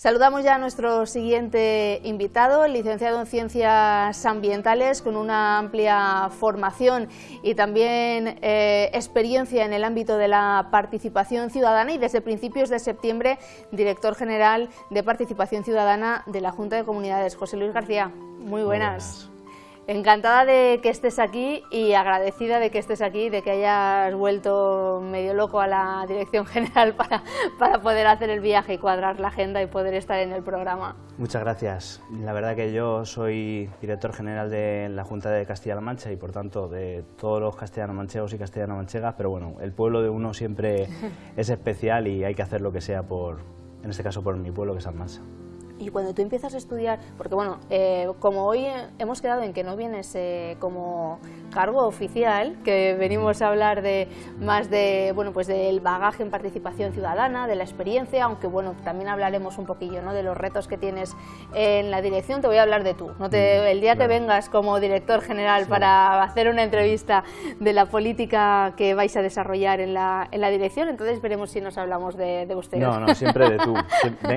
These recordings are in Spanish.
Saludamos ya a nuestro siguiente invitado, licenciado en Ciencias Ambientales, con una amplia formación y también eh, experiencia en el ámbito de la participación ciudadana y desde principios de septiembre, director general de Participación Ciudadana de la Junta de Comunidades. José Luis García, muy buenas. Encantada de que estés aquí y agradecida de que estés aquí, de que hayas vuelto medio loco a la dirección general para, para poder hacer el viaje y cuadrar la agenda y poder estar en el programa. Muchas gracias. La verdad que yo soy director general de la Junta de Castilla-La Mancha y por tanto de todos los castellano-manchegos y castellano-manchegas, pero bueno, el pueblo de uno siempre es especial y hay que hacer lo que sea por, en este caso por mi pueblo que es Almansa. Y cuando tú empiezas a estudiar, porque bueno, eh, como hoy hemos quedado en que no vienes eh, como cargo oficial, que venimos a hablar de más de, bueno, pues del bagaje en participación ciudadana, de la experiencia, aunque bueno, también hablaremos un poquillo ¿no? de los retos que tienes en la dirección, te voy a hablar de tú. ¿no? Te, mm, el día que vengas como director general para hacer una entrevista de la política que vais a desarrollar en la, en la dirección, entonces veremos si nos hablamos de, de ustedes. No, no, siempre de tú.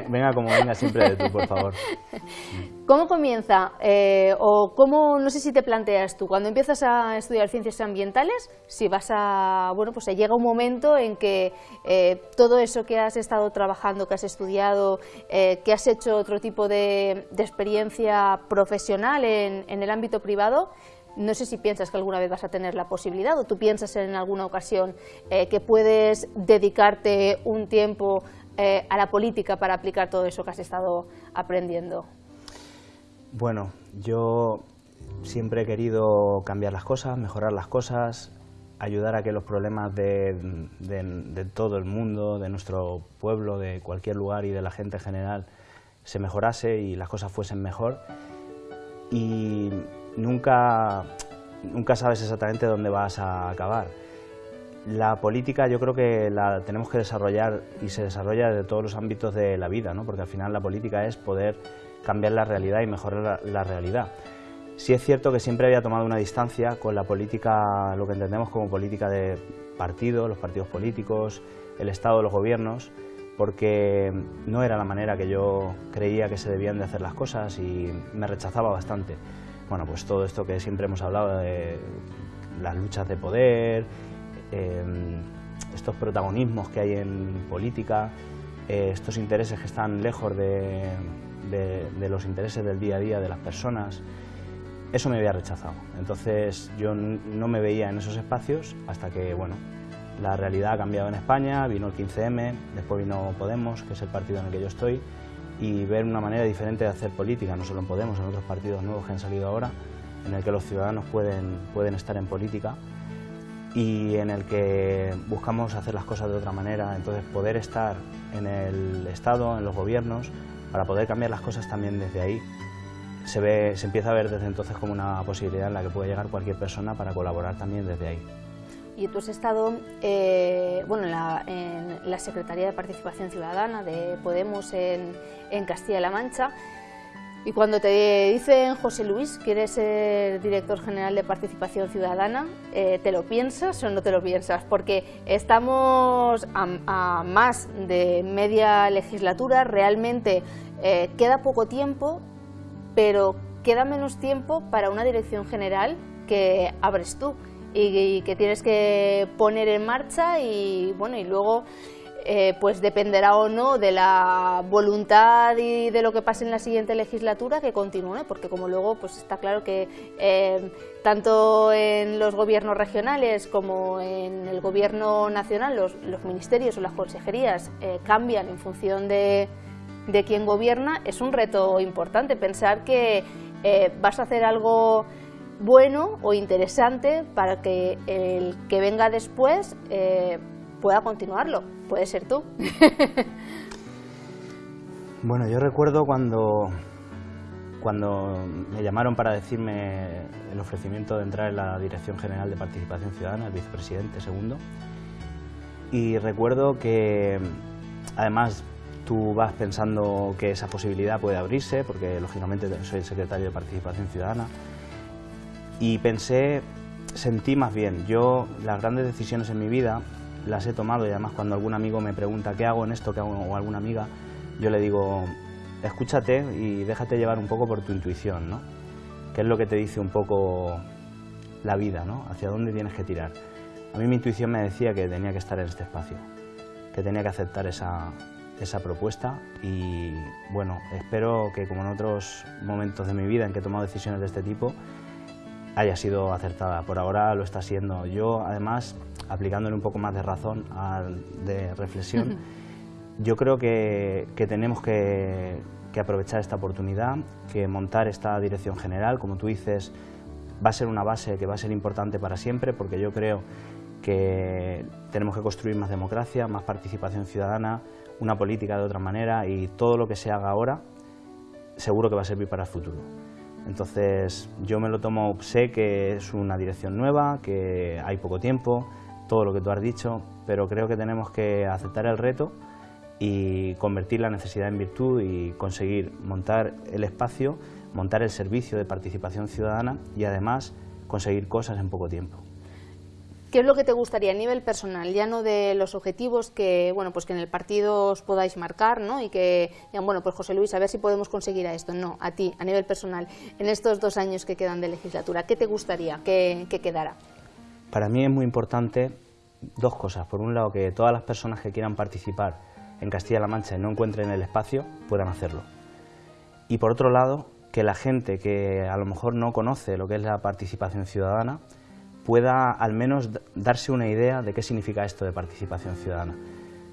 Venga como venga, siempre de tú por favor. ¿Cómo comienza eh, o cómo, no sé si te planteas tú, cuando empiezas a estudiar ciencias ambientales, si vas a, bueno, pues llega un momento en que eh, todo eso que has estado trabajando, que has estudiado, eh, que has hecho otro tipo de, experiencia profesional en, en el ámbito privado, no sé si piensas que alguna vez vas a tener la posibilidad o tú piensas en alguna ocasión que puedes dedicarte un tiempo eh, a la política para aplicar todo eso que has estado aprendiendo? Bueno, yo siempre he querido cambiar las cosas, mejorar las cosas, ayudar a que los problemas de, todo el mundo, de nuestro pueblo, de cualquier lugar y de la gente en general se mejorase y las cosas fuesen mejor. Y nunca, nunca sabes exactamente dónde vas a acabar. La política yo creo que la tenemos que desarrollar y se desarrolla de todos los ámbitos de la vida, ¿no? porque al final la política es poder cambiar la realidad y mejorar la, realidad. Sí es cierto que siempre había tomado una distancia con la política, lo que entendemos como política de partido, los partidos políticos, el Estado, los gobiernos, porque no era la manera que yo creía que se debían de hacer las cosas y me rechazaba bastante. Bueno, pues todo esto que siempre hemos hablado de las luchas de poder, Em, estos protagonismos que hay en política, eh, estos intereses que están lejos de, los intereses del día a día de las personas, eso me había rechazado. Entonces yo no me veía en esos espacios hasta que, bueno, la realidad ha cambiado en España, vino el 15M, después vino Podemos, que es el partido en el que yo estoy, y ver una manera diferente de hacer política, no solo en Podemos, en otros partidos nuevos que han salido ahora, en el que los ciudadanos pueden, pueden estar en política y en el que buscamos hacer las cosas de otra manera, entonces poder estar en el Estado, en los gobiernos, para poder cambiar las cosas también desde ahí. Se, ve, se empieza a ver desde entonces como una posibilidad en la que puede llegar cualquier persona para colaborar también desde ahí. Y tú has estado eh, bueno, en la, Secretaría de Participación Ciudadana de Podemos en Castilla-La Mancha y cuando te dicen, José Luis, quieres ser director general de participación ciudadana, eh, ¿te lo piensas o no te lo piensas? Porque estamos a, más de media legislatura, realmente eh, queda poco tiempo, pero queda menos tiempo para una dirección general que abres tú y, y que tienes que poner en marcha y, bueno, y luego eh, pues dependerá o no de la voluntad y de lo que pase en la siguiente legislatura que continúe, porque como luego pues está claro que eh, tanto en los gobiernos regionales como en el gobierno nacional los, ministerios o las consejerías eh, cambian en función de, de quién gobierna, es un reto importante pensar que vas a hacer algo bueno o interesante para que el que venga después pueda continuarlo. Puede ser tú. bueno, yo recuerdo cuando, cuando me llamaron para decirme el ofrecimiento de entrar en la Dirección General de Participación Ciudadana, el vicepresidente segundo, y recuerdo que además tú vas pensando que esa posibilidad puede abrirse, porque lógicamente soy el secretario de Participación Ciudadana, y pensé, sentí más bien, yo las grandes decisiones en mi vida las he tomado y además cuando algún amigo me pregunta qué hago en esto, o alguna amiga, yo le digo, escúchate y déjate llevar un poco por tu intuición, ¿no? ¿Qué es lo que te dice un poco la vida, ¿no? Hacia dónde tienes que tirar. A mí mi intuición me decía que tenía que estar en este espacio, que tenía que aceptar esa, esa propuesta y bueno, espero que como en otros momentos de mi vida en que he tomado decisiones de este tipo, haya sido acertada. Por ahora lo está siendo. Yo además, aplicándole un poco más de razón, de reflexión, yo creo que, que tenemos que, que aprovechar esta oportunidad, que montar esta dirección general, como tú dices, va a ser una base que va a ser importante para siempre, porque yo creo que tenemos que construir más democracia, más participación ciudadana, una política de otra manera y todo lo que se haga ahora seguro que va a servir para el futuro. Entonces yo me lo tomo, sé que es una dirección nueva, que hay poco tiempo, todo lo que tú has dicho, pero creo que tenemos que aceptar el reto y convertir la necesidad en virtud y conseguir montar el espacio, montar el servicio de participación ciudadana y además conseguir cosas en poco tiempo. ¿Qué es lo que te gustaría a nivel personal, ya no de los objetivos que, bueno, pues que en el partido os podáis marcar, ¿no? Y que digan, bueno, pues José Luis, a ver si podemos conseguir a esto. No, a ti, a nivel personal, en estos dos años que quedan de legislatura, ¿qué te gustaría que, que quedara? Para mí es muy importante dos cosas. Por un lado, que todas las personas que quieran participar en Castilla-La Mancha y no encuentren el espacio, puedan hacerlo. Y por otro lado, que la gente que a lo mejor no conoce lo que es la participación ciudadana, pueda al menos darse una idea de qué significa esto de participación ciudadana,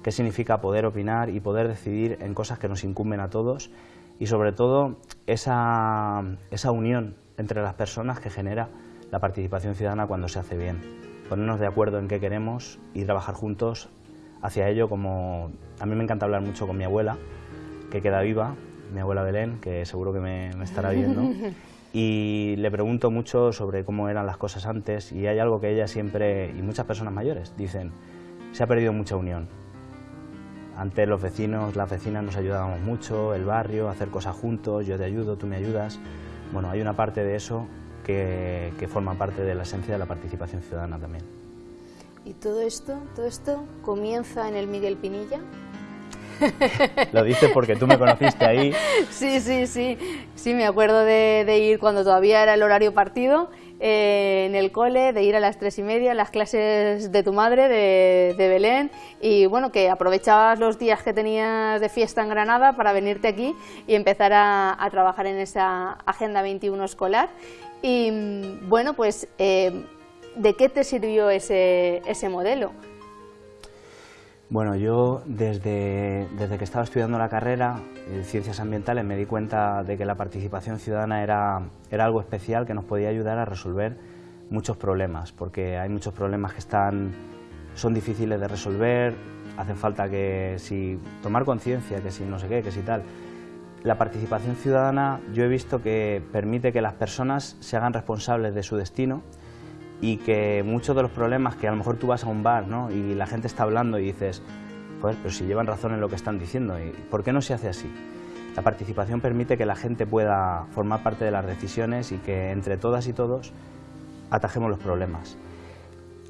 qué significa poder opinar y poder decidir en cosas que nos incumben a todos y sobre todo esa, esa unión entre las personas que genera la participación ciudadana cuando se hace bien, ponernos de acuerdo en qué queremos y trabajar juntos hacia ello como... A mí me encanta hablar mucho con mi abuela, que queda viva, mi abuela Belén, que seguro que me, me estará viendo, y le pregunto mucho sobre cómo eran las cosas antes y hay algo que ella siempre, y muchas personas mayores, dicen, se ha perdido mucha unión. Antes los vecinos, las vecinas nos ayudábamos mucho, el barrio, hacer cosas juntos, yo te ayudo, tú me ayudas. Bueno, hay una parte de eso que, que forma parte de la esencia de la participación ciudadana también. ¿Y todo esto, todo esto comienza en el Miguel Pinilla? Lo dices porque tú me conociste ahí. Sí, sí, sí. Sí, me acuerdo de, ir cuando todavía era el horario partido, eh, en el cole, de ir a las tres y media, las clases de tu madre, de, Belén, y bueno, que aprovechabas los días que tenías de fiesta en Granada para venirte aquí y empezar a, trabajar en esa Agenda 21 escolar. Y bueno, pues, eh, ¿de qué te sirvió ese modelo? Bueno, yo desde, desde, que estaba estudiando la carrera en Ciencias Ambientales me di cuenta de que la participación ciudadana era, era algo especial que nos podía ayudar a resolver muchos problemas, porque hay muchos problemas que están, son difíciles de resolver, hacen falta que si tomar conciencia, que si no sé qué, que si tal. La participación ciudadana yo he visto que permite que las personas se hagan responsables de su destino, y que muchos de los problemas que a lo mejor tú vas a un bar ¿no? y la gente está hablando y dices, pues, pero si llevan razón en lo que están diciendo, ¿y ¿por qué no se hace así? La participación permite que la gente pueda formar parte de las decisiones y que entre todas y todos atajemos los problemas.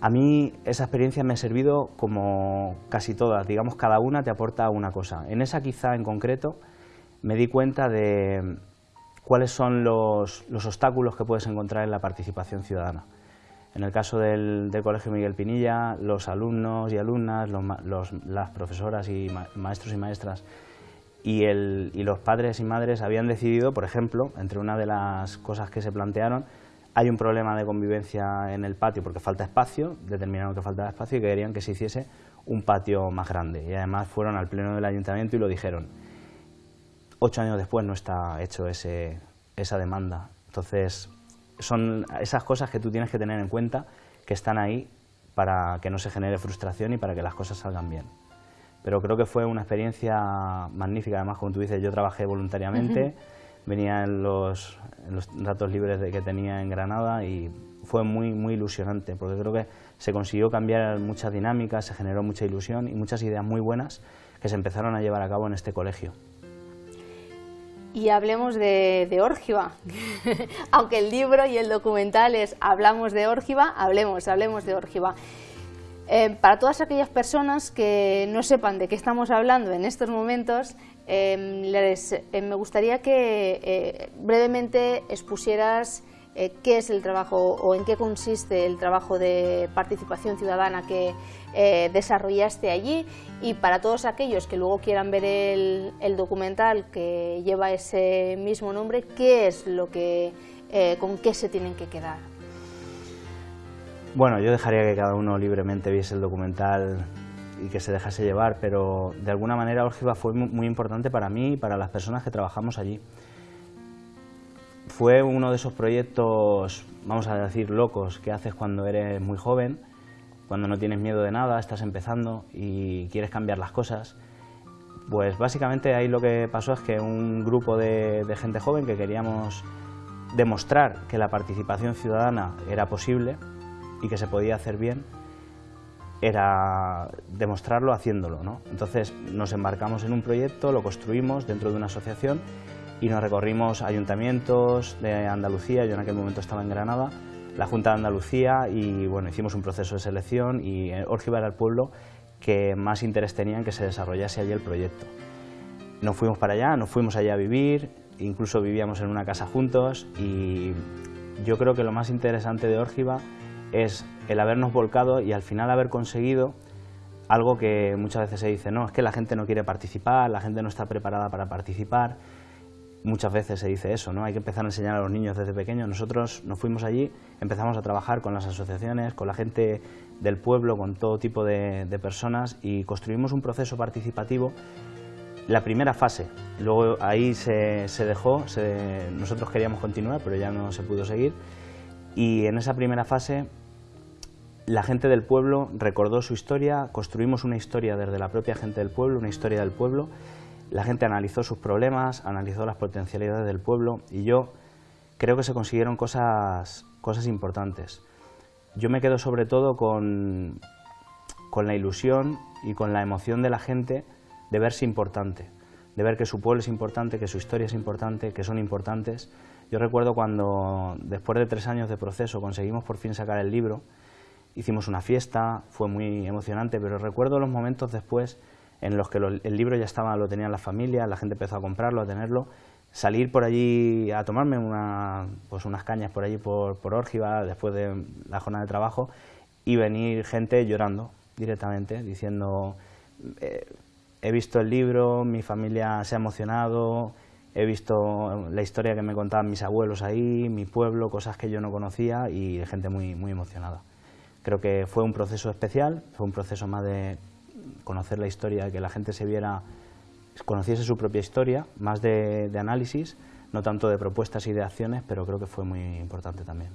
A mí esa experiencia me ha servido como casi todas, digamos cada una te aporta una cosa. En esa quizá en concreto me di cuenta de cuáles son los obstáculos que puedes encontrar en la participación ciudadana. En el caso del, Colegio Miguel Pinilla, los alumnos y alumnas, las profesoras y maestros y maestras y, los padres y madres habían decidido, por ejemplo, entre una de las cosas que se plantearon, hay un problema de convivencia en el patio porque falta espacio, determinaron que faltaba espacio y querían que se hiciese un patio más grande. Y además fueron al pleno del ayuntamiento y lo dijeron. Ocho años después no está hecho esa demanda. Entonces, son esas cosas que tú tienes que tener en cuenta que están ahí para que no se genere frustración y para que las cosas salgan bien. Pero creo que fue una experiencia magnífica, además, como tú dices, yo trabajé voluntariamente, venía en los, en los, ratos libres de que tenía en Granada y fue muy, muy ilusionante, porque creo que se consiguió cambiar muchas dinámicas, se generó mucha ilusión y muchas ideas muy buenas que se empezaron a llevar a cabo en este colegio y hablemos de, de Aunque el libro y el documental es Hablamos de Órgiva, hablemos, hablemos de Órgiva. Eh, para todas aquellas personas que no sepan de qué estamos hablando en estos momentos, em, eh, me gustaría que eh, brevemente expusieras qué es el trabajo o en qué consiste el trabajo de participación ciudadana que desarrollaste allí y para todos aquellos que luego quieran ver el, documental que lleva ese mismo nombre, qué es lo que, con qué se tienen que quedar. Bueno, yo dejaría que cada uno libremente viese el documental y que se dejase llevar, pero de alguna manera Órgiva fue muy importante para mí y para las personas que trabajamos allí. Fue uno de esos proyectos, vamos a decir, locos que haces cuando eres muy joven, cuando no tienes miedo de nada, estás empezando y quieres cambiar las cosas. Pues básicamente ahí lo que pasó es que un grupo de, de gente joven que queríamos demostrar que la participación ciudadana era posible, y que se podía hacer bien era demostrarlo haciéndolo. ¿no? Entonces nos embarcamos en un proyecto, lo construimos dentro de una asociación y nos recorrimos ayuntamientos de Andalucía, yo en aquel momento estaba en Granada, la Junta de Andalucía y bueno, hicimos un proceso de selección y Orgiva era el pueblo que más interés tenía en que se desarrollase allí el proyecto. Nos fuimos para allá, nos fuimos allá a vivir, incluso vivíamos en una casa juntos y yo creo que lo más interesante de Órgiva es el habernos volcado y al final haber conseguido algo que muchas veces se dice, no, es que la gente no quiere participar, la gente no está preparada para participar. Muchas veces se dice eso, ¿no? Hay que empezar a enseñar a los niños desde pequeños. Nosotros nos fuimos allí, empezamos a trabajar con las asociaciones, con la gente del pueblo, con todo tipo de, personas y construimos un proceso participativo la primera fase. Luego ahí se, dejó, nosotros queríamos continuar, pero ya no se pudo seguir. Y en esa primera fase la gente del pueblo recordó su historia, construimos una historia desde la propia gente del pueblo, una historia del pueblo, la gente analizó sus problemas, analizó las potencialidades del pueblo y yo creo que se consiguieron cosas, cosas importantes. Yo me quedo sobre todo con, con la ilusión y con la emoción de la gente de verse importante, de ver que su pueblo es importante, que su historia es importante, que son importantes. Yo recuerdo cuando, después de tres años de proceso, conseguimos por fin sacar el libro, hicimos una fiesta, fue muy emocionante, pero recuerdo los momentos después en los que el libro ya estaba, lo tenían las familias, la gente empezó a comprarlo, a tenerlo, salir por allí a tomarme una, pues unas cañas por allí por, por Órgiva después de la jornada de trabajo y venir gente llorando directamente, diciendo eh, he visto el libro, mi familia se ha emocionado, he visto la historia que me contaban mis abuelos ahí, mi pueblo, cosas que yo no conocía y gente muy, muy emocionada. Creo que fue un proceso especial, fue un proceso más de conocer la historia, que la gente se viera, conociese su propia historia, más de, análisis, no tanto de propuestas y de acciones, pero creo que fue muy importante también.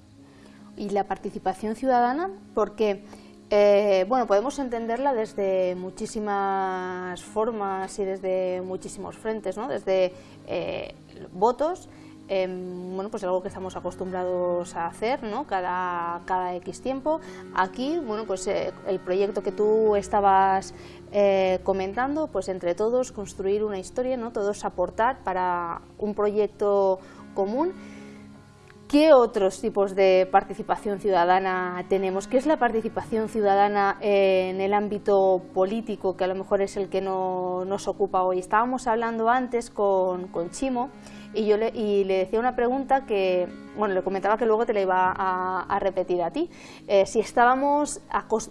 ¿Y la participación ciudadana? Porque eh, bueno, podemos entenderla desde muchísimas formas y desde muchísimos frentes, ¿no? desde eh, votos, Em, bueno, pues algo que estamos acostumbrados a hacer ¿no? cada, cada X tiempo. Aquí, bueno, pues eh, el proyecto que tú estabas eh, comentando, pues entre todos construir una historia, ¿no? todos aportar para un proyecto común. ¿Qué otros tipos de participación ciudadana tenemos? ¿Qué es la participación ciudadana en el ámbito político, que a lo mejor es el que no, nos ocupa hoy? Estábamos hablando antes con, con Chimo y yo le, y le decía una pregunta que, bueno, le comentaba que luego te la iba a, repetir a ti. Eh, si estábamos,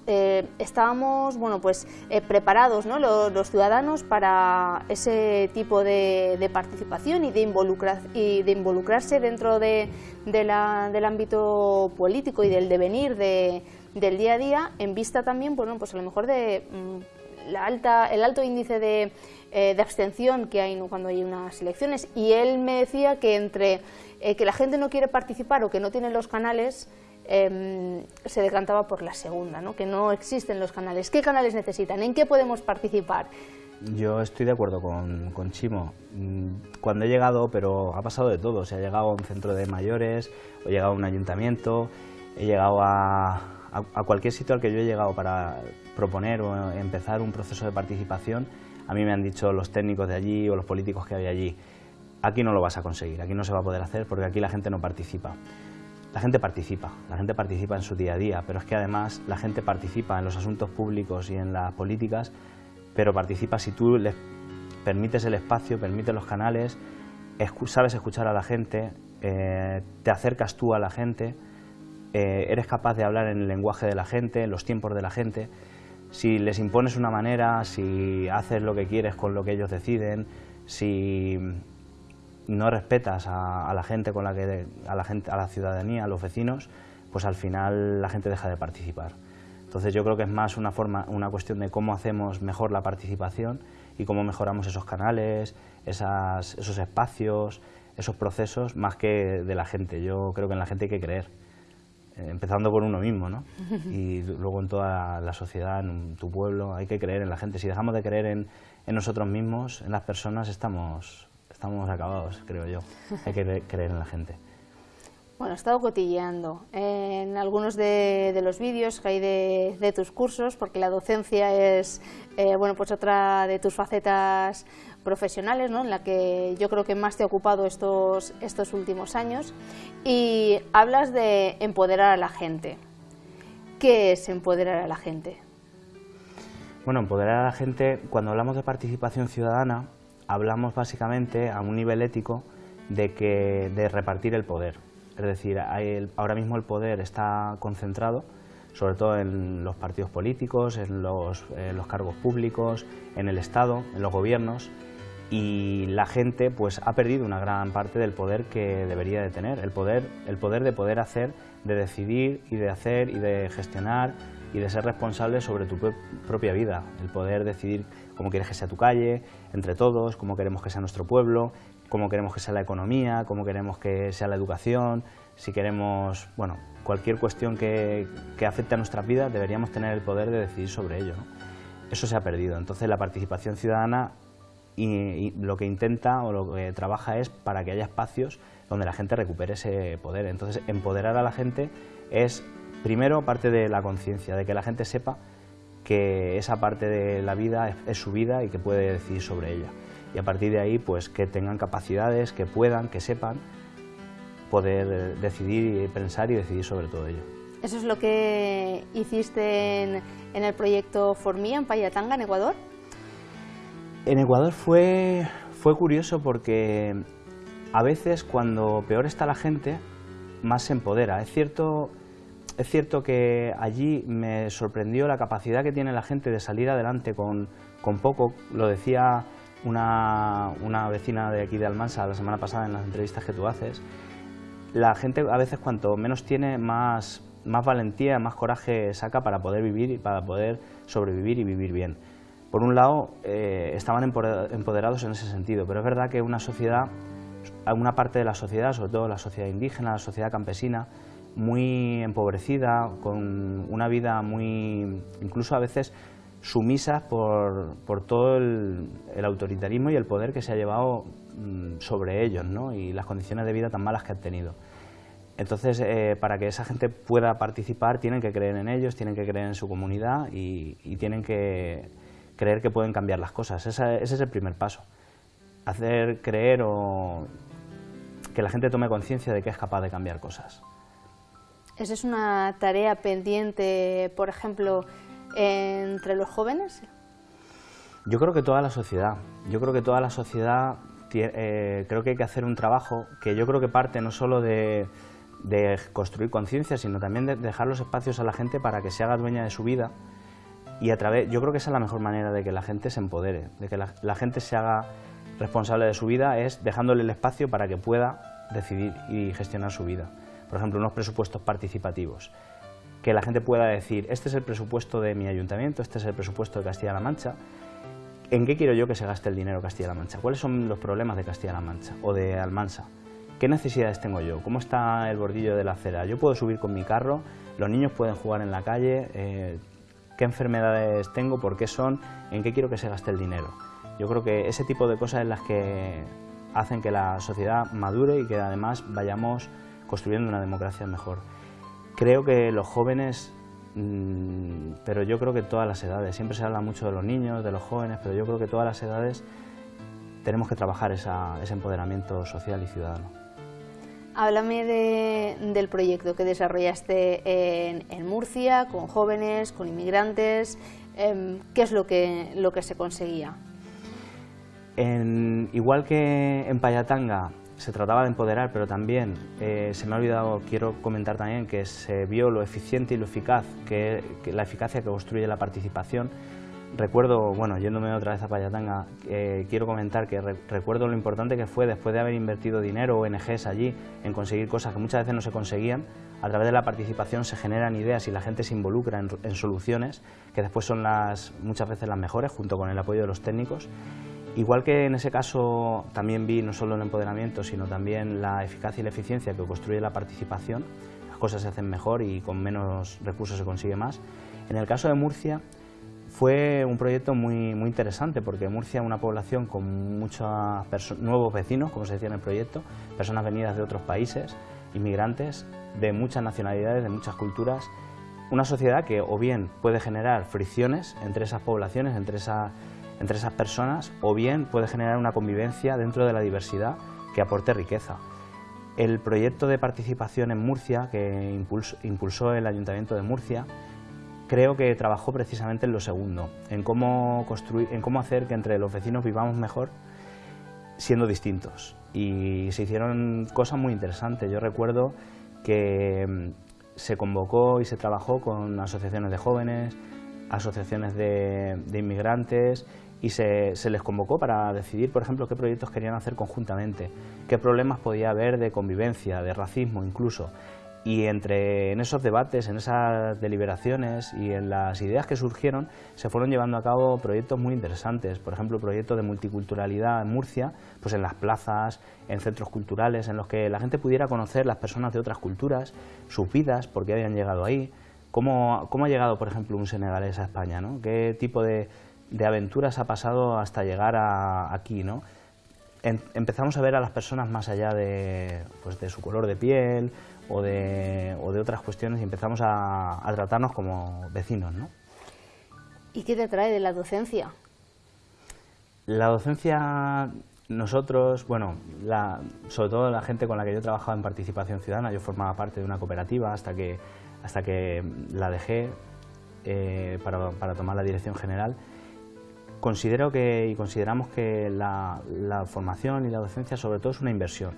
eh, estábamos bueno, pues, eh, preparados ¿no? los, ciudadanos para ese tipo de, participación y de, involucrar, y de involucrarse dentro de, la, del ámbito político y del devenir de, del día a día, en vista también, bueno, pues a lo mejor de mm, la alta, el alto índice de eh, de abstención que hay cuando hay unas elecciones y él me decía que entre eh, que la gente no quiere participar o que no tiene los canales em, se decantaba por la segunda, ¿no? que no existen los canales. ¿Qué canales necesitan? ¿En qué podemos participar? Yo estoy de acuerdo con, con, Chimo. Mm, cuando he llegado, pero ha pasado de todo, o sea, he llegado a un centro de mayores, he llegado a un ayuntamiento, he llegado a, a cualquier sitio al que yo he llegado para proponer o empezar un proceso de participación a mí me han dicho los técnicos de allí o los políticos que había allí, aquí no lo vas a conseguir, aquí no se va a poder hacer porque aquí la gente no participa. la gente participa, la gente participa en su día a día, pero es que además la gente participa en los asuntos públicos y en las políticas, pero participa si tú les permites el espacio, permites los canales, sabes escuchar a la gente, eh, te acercas tú a la gente, eh, eres capaz de hablar en el lenguaje de la gente, en los tiempos de la gente. Si les impones una manera, si haces lo que quieres con lo que ellos deciden, si no respetas a, la gente con la que a la gente a la ciudadanía a los vecinos pues al final la gente deja de participar. Entonces yo creo que es más una forma una cuestión de cómo hacemos mejor la participación y cómo mejoramos esos canales esos espacios esos procesos más que de la gente. Yo creo que en la gente hay que creer empezando por uno mismo ¿no? y luego en toda la sociedad en tu pueblo hay que creer en la gente si dejamos de creer en, en nosotros mismos en las personas estamos estamos acabados, creo yo. Hay que creer en la gente. Bueno, he estado cotilleando en algunos de, los vídeos que hay de, tus cursos, porque la docencia es eh, bueno, pues otra de tus facetas profesionales, ¿no? en la que yo creo que más te ha ocupado estos, estos últimos años, y hablas de empoderar a la gente. ¿Qué es empoderar a la gente? Bueno, empoderar a la gente, cuando hablamos de participación ciudadana, hablamos básicamente a un nivel ético de, que, de repartir el poder. Es decir, ahora mismo el poder está concentrado sobre todo en los partidos políticos, en los, cargos públicos, en el Estado, en los gobiernos, y la gente pues ha perdido una gran parte del poder que debería de tener, el poder, el poder de poder hacer, de decidir y de hacer y de gestionar y de ser responsable sobre tu propia vida, el poder decidir cómo quieres que sea tu calle, entre todos, cómo queremos que sea nuestro pueblo, cómo queremos que sea la economía, cómo queremos que sea la educación, si queremos, bueno, cualquier cuestión que, afecte a nuestras vidas deberíamos tener el poder de decidir sobre ello. Eso se ha perdido, entonces la participación ciudadana y, lo que intenta o lo que trabaja es para que haya espacios donde la gente recupere ese poder. Entonces empoderar a la gente es primero parte de la conciencia, de que la gente sepa que esa parte de la vida es, su vida y que puede decidir sobre ella. Y a partir de ahí, pues que tengan capacidades, que puedan, que sepan poder decidir, pensar y decidir sobre todo ello. ¿Eso es lo que hiciste en, el proyecto Formía en Payatanga, en Ecuador? En Ecuador fue, fue curioso porque a veces cuando peor está la gente, más se empodera. Es cierto es cierto que allí me sorprendió la capacidad que tiene la gente de salir adelante con, poco. Lo decía una, vecina de aquí de Almansa la semana pasada en las entrevistas que tú haces. La gente a veces cuanto menos tiene, más, más valentía, más coraje saca para poder vivir y para poder sobrevivir y vivir bien. Por un lado, eh, estaban empoderados en ese sentido, pero es verdad que una sociedad, una parte de la sociedad, sobre todo la sociedad indígena, la sociedad campesina, muy empobrecida, con una vida muy, incluso a veces sumisa por, por todo el, autoritarismo y el poder que se ha llevado mm, sobre ellos ¿no? y las condiciones de vida tan malas que han tenido. Entonces, eh, para que esa gente pueda participar, tienen que creer en ellos, tienen que creer en su comunidad y, tienen que creer que pueden cambiar las cosas. ese es el primer paso. Hacer creer o que la gente tome conciencia de que es capaz de cambiar cosas. ¿Esa es una tarea pendiente, por ejemplo, entre los jóvenes? Yo creo que toda la sociedad. Yo creo que toda la sociedad eh, creo que hay que hacer un trabajo que yo creo que parte no solo de, construir conciencia, sino también de dejar los espacios a la gente para que se haga dueña de su vida y a través, yo creo que esa es la mejor manera de que la gente se empodere, de que la gente se haga responsable de su vida, es dejándole el espacio para que pueda decidir y gestionar su vida por ejemplo, unos presupuestos participativos, que la gente pueda decir, este es el presupuesto de mi ayuntamiento, este es el presupuesto de Castilla-La Mancha, ¿en qué quiero yo que se gaste el dinero Castilla-La Mancha? ¿Cuáles son los problemas de Castilla-La Mancha o de Almansa? ¿Qué necesidades tengo yo? ¿Cómo está el bordillo de la acera? ¿Yo puedo subir con mi carro? ¿Los niños pueden jugar en la calle? Eh, ¿Qué enfermedades tengo? ¿Por qué son? ¿En qué quiero que se gaste el dinero? Yo creo que ese tipo de cosas es las que hacen que la sociedad madure y que además vayamos construyendo una democracia mejor. Creo que los jóvenes, mm, pero yo creo que todas las edades, siempre se habla mucho de los niños, de los jóvenes, pero yo creo que todas las edades tenemos que trabajar ese empoderamiento social y ciudadano. Háblame del proyecto que desarrollaste en, Murcia, con jóvenes, con inmigrantes. Em, ¿Qué es lo que, lo que se conseguía? igual que en Payatanga se trataba de empoderar, pero también eh, se me ha olvidado, quiero comentar también que se vio lo eficiente y lo eficaz, que, la eficacia que construye la participación. Recuerdo, bueno, yéndome otra vez a Payatanga, eh, quiero comentar que recuerdo lo importante que fue después de haber invertido dinero ONGs allí en conseguir cosas que muchas veces no se conseguían, a través de la participación se generan ideas y la gente se involucra en, en soluciones que después son las, muchas veces las mejores, junto con el apoyo de los técnicos. Igual que en ese caso también vi no solo el empoderamiento, sino también la eficacia y la eficiencia que construye la participación, las cosas se hacen mejor y con menos recursos se consigue más. En el caso de Murcia fue un proyecto muy, muy interesante porque Murcia es una población con muchos nuevos vecinos, como se decía en el proyecto, personas venidas de otros países, inmigrantes de muchas nacionalidades, de muchas culturas, una sociedad que o bien puede generar fricciones entre esas poblaciones, entre entre esas personas o bien puede generar una convivencia dentro de la diversidad que aporte riqueza. El proyecto de participación en Murcia que impulsó, el Ayuntamiento de Murcia creo que trabajó precisamente en lo segundo, en cómo, construir, en cómo hacer que entre los vecinos vivamos mejor siendo distintos. Y se hicieron cosas muy interesantes. Yo recuerdo que mm, se convocó y se trabajó con asociaciones de jóvenes, asociaciones de inmigrantes y se, les convocó para decidir, por ejemplo, qué proyectos querían hacer conjuntamente, qué problemas podía haber de convivencia, de racismo incluso. Y entre en esos debates, en esas deliberaciones y en las ideas que surgieron, se fueron llevando a cabo proyectos muy interesantes. Por ejemplo, proyectos de multiculturalidad en Murcia, pues en las plazas, en centros culturales, en los que la gente pudiera conocer las personas de otras culturas, sus vidas, por qué habían llegado ahí, cómo, cómo ha llegado, por ejemplo, un senegalés a España, ¿no? qué tipo de, de aventuras ha pasado hasta llegar a, aquí, ¿no? empezamos a ver a las personas más allá de, pues de su color de piel o de, o de otras cuestiones y empezamos a, tratarnos como vecinos, ¿no? ¿Y qué te trae de la docencia? La docencia, nosotros, bueno, la, sobre todo la gente con la que yo trabajaba en participación ciudadana, yo formaba parte de una cooperativa hasta que, hasta que la dejé eh, para, para tomar la dirección general, Considero que, y consideramos que la, formación y la docencia sobre todo es una inversión.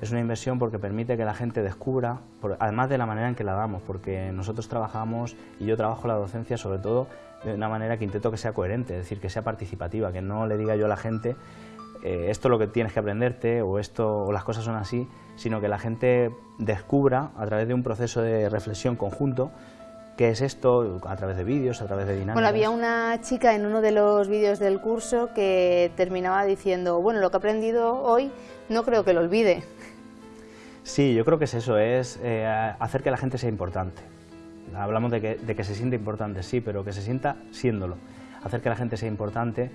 Es una inversión porque permite que la gente descubra, además de la manera en que la damos, porque nosotros trabajamos y yo trabajo la docencia sobre todo de una manera que intento que sea coherente, es decir, que sea participativa, que no le diga yo a la gente eh, esto es lo que tienes que aprenderte o esto o las cosas son así, sino que la gente descubra a través de un proceso de reflexión conjunto qué es esto a través de vídeos, a través de dinámicas. Bueno, había una chica en uno de los vídeos del curso que terminaba diciendo, bueno, lo que he aprendido hoy no creo que lo olvide. Sí, yo creo que es eso, es eh, hacer que la gente sea importante. Hablamos de que, se siente importante, sí, pero que se sienta siéndolo. Hacer que la gente sea importante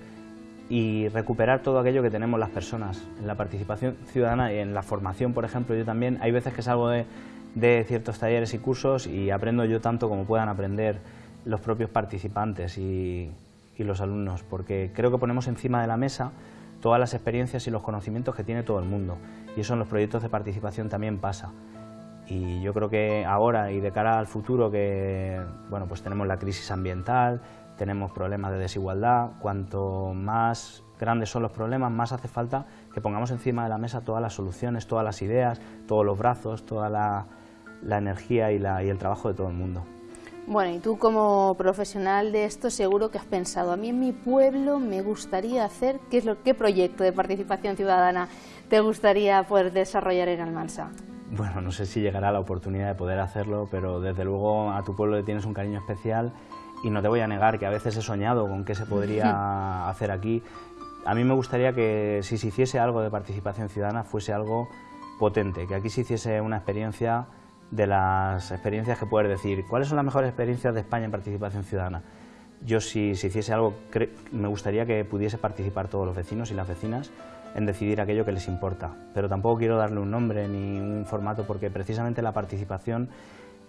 y recuperar todo aquello que tenemos las personas. En la participación ciudadana y en la formación, por ejemplo, yo también, hay veces que salgo de, de ciertos talleres y cursos y aprendo yo tanto como puedan aprender los propios participantes y, los alumnos, porque creo que ponemos encima de la mesa todas las experiencias y los conocimientos que tiene todo el mundo y eso en los proyectos de participación también pasa. Y yo creo que ahora y de cara al futuro que bueno, pues tenemos la crisis ambiental, tenemos problemas de desigualdad, cuanto más grandes son los problemas, más hace falta que pongamos encima de la mesa todas las soluciones, todas las ideas, todos los brazos, toda la, energía y el trabajo de todo el mundo. Bueno, y tú como profesional de esto seguro que has pensado, a mí en mi pueblo me gustaría hacer, ¿qué, es lo, qué proyecto de participación ciudadana te gustaría poder desarrollar en Almansa? Bueno, no sé si llegará la oportunidad de poder hacerlo, pero desde luego a tu pueblo le tienes un cariño especial y no te voy a negar que a veces he soñado con qué se podría hacer aquí. A mí me gustaría que si se hiciese algo de participación ciudadana fuese algo potente, que aquí se hiciese una experiencia de las experiencias que puedes decir. ¿Cuáles son las mejores experiencias de España en participación ciudadana? Yo si, hiciese algo, me gustaría que pudiese participar todos los vecinos y las vecinas en decidir aquello que les importa. Pero tampoco quiero darle un nombre ni un formato porque precisamente la participación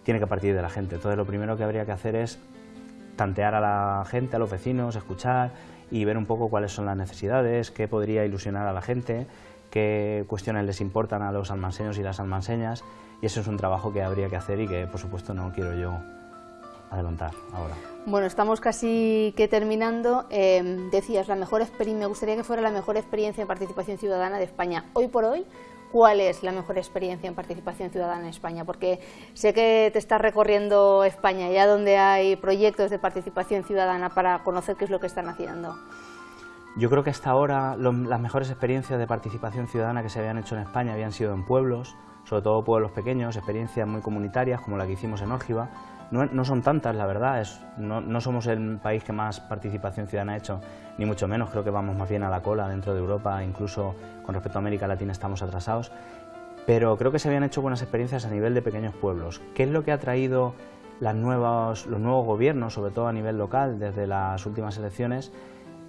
tiene que partir de la gente. Entonces lo primero que habría que hacer es tantear a la gente, a los vecinos, escuchar y ver un poco cuáles son las necesidades, qué podría ilusionar a la gente, qué cuestiones les importan a los almanseños y las almanseñas y eso es un trabajo que habría que hacer y que por supuesto no quiero yo adelantar ahora. Bueno, estamos casi que terminando. Eh, decías, la mejor me gustaría que fuera la mejor experiencia en participación ciudadana de España. Hoy por hoy, ¿cuál es la mejor experiencia en participación ciudadana en España? Porque sé que te estás recorriendo España, ya donde hay proyectos de participación ciudadana para conocer qué es lo que están haciendo. Yo creo que hasta ahora las mejores experiencias de participación ciudadana que se habían hecho en España habían sido en pueblos, sobre todo pueblos pequeños, experiencias muy comunitarias como la que hicimos en Órgiva. No, son tantas, la verdad, no, somos el país que más participación ciudadana ha hecho, ni mucho menos, creo que vamos más bien a la cola dentro de Europa, incluso con respecto a América Latina estamos atrasados, pero creo que se habían hecho buenas experiencias a nivel de pequeños pueblos. ¿Qué es lo que ha traído las nuevas, los nuevos gobiernos, sobre todo a nivel local, desde las últimas elecciones?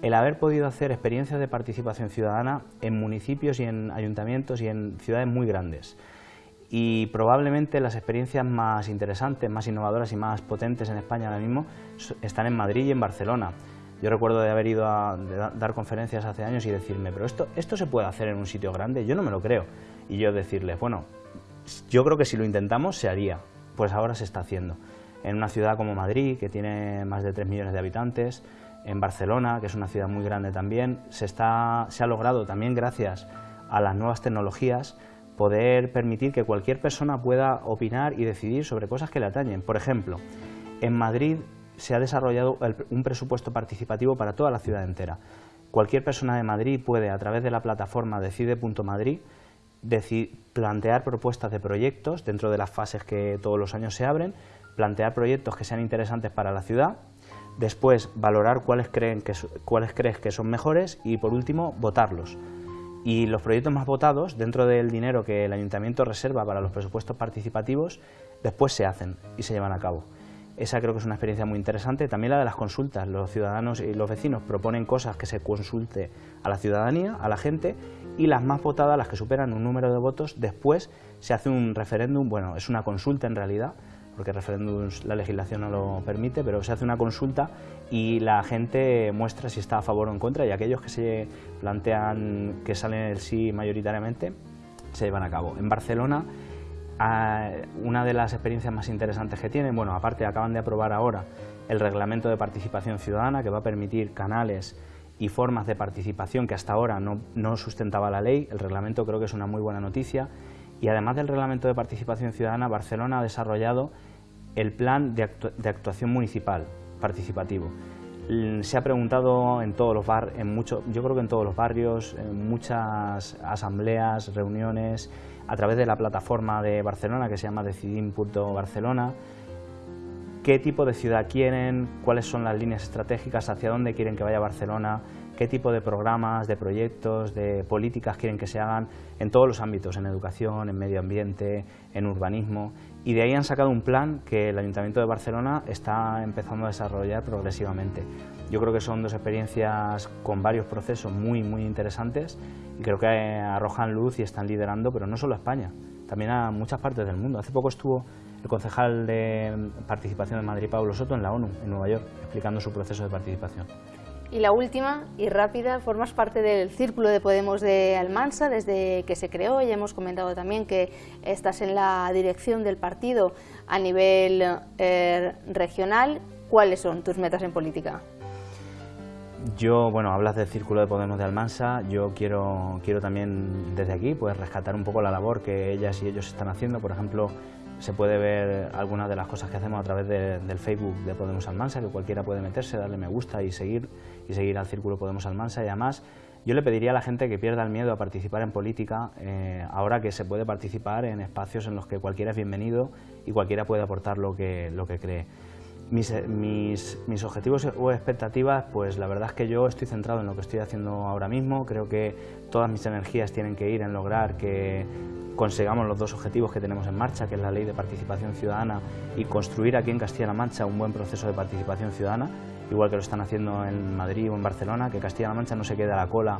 el haber podido hacer experiencias de participación ciudadana en municipios y en ayuntamientos y en ciudades muy grandes. Y probablemente las experiencias más interesantes, más innovadoras y más potentes en España ahora mismo están en Madrid y en Barcelona. Yo recuerdo de haber ido a dar conferencias hace años y decirme, pero esto, esto se puede hacer en un sitio grande, yo no me lo creo. Y yo decirles, bueno, yo creo que si lo intentamos se haría, pues ahora se está haciendo. En una ciudad como Madrid, que tiene más de 3 millones de habitantes, en Barcelona, que es una ciudad muy grande también, se, está, se ha logrado también gracias a las nuevas tecnologías poder permitir que cualquier persona pueda opinar y decidir sobre cosas que le atañen. Por ejemplo, en Madrid se ha desarrollado un presupuesto participativo para toda la ciudad entera. Cualquier persona de Madrid puede, a través de la plataforma decide.madrid, plantear propuestas de proyectos dentro de las fases que todos los años se abren, plantear proyectos que sean interesantes para la ciudad después valorar cuáles, creen que, cuáles crees que son mejores y por último votarlos. Y los proyectos más votados, dentro del dinero que el ayuntamiento reserva para los presupuestos participativos, después se hacen y se llevan a cabo. Esa creo que es una experiencia muy interesante. También la de las consultas. Los ciudadanos y los vecinos proponen cosas que se consulte a la ciudadanía, a la gente, y las más votadas, las que superan un número de votos, después se hace un referéndum, bueno, es una consulta en realidad, porque referéndum la legislación no lo permite, pero se hace una consulta y la gente muestra si está a favor o en contra y aquellos que se plantean que salen el sí mayoritariamente se llevan a cabo. En Barcelona, una de las experiencias más interesantes que tienen, bueno, aparte acaban de aprobar ahora el reglamento de participación ciudadana que va a permitir canales y formas de participación que hasta ahora no, no sustentaba la ley, el reglamento creo que es una muy buena noticia y además del reglamento de participación ciudadana, Barcelona ha desarrollado el plan de, actuación municipal participativo. Se ha preguntado en todos los bar, en mucho, yo creo que en todos los barrios, en muchas asambleas, reuniones, a través de la plataforma de Barcelona que se llama Decidim.Barcelona, qué tipo de ciudad quieren, cuáles son las líneas estratégicas, hacia dónde quieren que vaya Barcelona, qué tipo de programas, de proyectos, de políticas quieren que se hagan en todos los ámbitos, en educación, en medio ambiente, en urbanismo, y de ahí han sacado un plan que el Ayuntamiento de Barcelona está empezando a desarrollar progresivamente. Yo creo que son dos experiencias con varios procesos muy, muy interesantes y creo que arrojan luz y están liderando, pero no solo a España, también a muchas partes del mundo. Hace poco estuvo el concejal de participación de Madrid, Pablo Soto, en la ONU, en Nueva York, explicando su proceso de participación. Y la última y rápida, formas parte del Círculo de Podemos de Almansa desde que se creó. Ya hemos comentado también que estás en la dirección del partido a nivel eh, regional. ¿Cuáles son tus metas en política? Yo, bueno, hablas del Círculo de Podemos de Almansa, yo quiero, quiero también desde aquí pues rescatar un poco la labor que ellas y ellos están haciendo, por ejemplo, se puede ver algunas de las cosas que hacemos a través del Facebook de Podemos Almansa, que cualquiera puede meterse, darle me gusta y seguir, y seguir al Círculo Podemos Almansa. Y además, yo le pediría a la gente que pierda el miedo a participar en política, eh, ahora que se puede participar en espacios en los que cualquiera es bienvenido y cualquiera puede aportar lo que, lo que cree. Mis, mis, mis, objetivos o expectativas, pues la verdad es que yo estoy centrado en lo que estoy haciendo ahora mismo, creo que todas mis energías tienen que ir en lograr que consigamos los dos objetivos que tenemos en marcha, que es la ley de participación ciudadana y construir aquí en Castilla-La Mancha un buen proceso de participación ciudadana, igual que lo están haciendo en Madrid o en Barcelona, que Castilla-La Mancha no se quede a la cola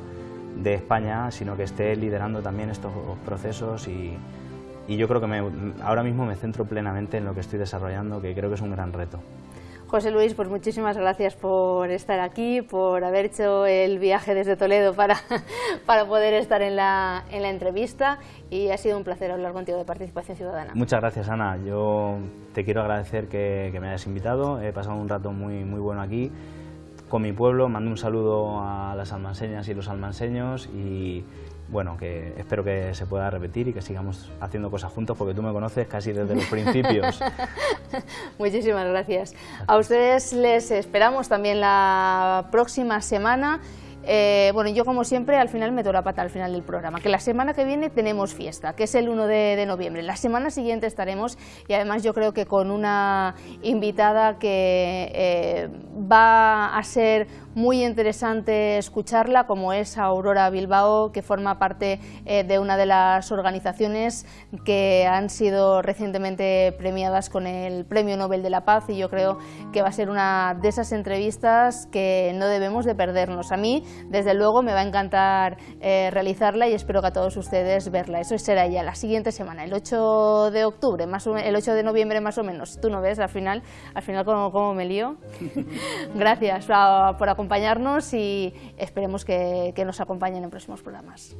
de España, sino que esté liderando también estos procesos y, y yo creo que ahora mismo me centro plenamente en lo que estoy desarrollando, que creo que es un gran reto. José Luis, pues muchísimas gracias por estar aquí, por haber hecho el viaje desde Toledo para, para poder estar en la, en la entrevista y ha sido un placer hablar contigo de Participación Ciudadana. Muchas gracias, Ana. Yo te quiero agradecer que, me hayas invitado. He pasado un rato muy, muy bueno aquí con mi pueblo. Mando un saludo a las almanseñas y los almanseños y bueno, que espero que se pueda repetir y que sigamos haciendo cosas juntos porque tú me conoces casi desde los principios. Muchísimas gracias. A ustedes les esperamos también la próxima semana. Eh, bueno, yo como siempre al final meto la pata al final del programa, que la semana que viene tenemos fiesta, que es el 1 de, noviembre. La semana siguiente estaremos y además yo creo que con una invitada que eh, va a ser muy interesante escucharla, como es Aurora Bilbao, que forma parte eh, de una de las organizaciones que han sido recientemente premiadas con el Premio Nobel de la Paz y yo creo que va a ser una de esas entrevistas que no debemos de perdernos. A mí, desde luego me va a encantar eh, realizarla y espero que a todos ustedes verla. Eso será ya la siguiente semana, el 8 de octubre, más el 8 de noviembre más o menos. Tú no ves al final, al final cómo, me lío. Gracias ah, por acompañarnos y esperemos que, nos acompañen en próximos programas.